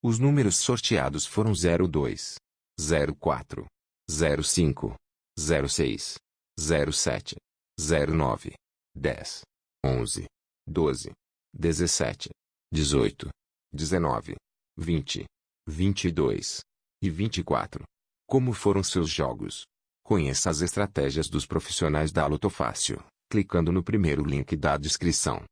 Os números sorteados foram 02, 04, 05, 06, 07, 09, 10, 11, 12, 17, 18, 19, 20, 22 e 24. Como foram seus jogos? Conheça as estratégias dos profissionais da Lotofácil, clicando no primeiro link da descrição.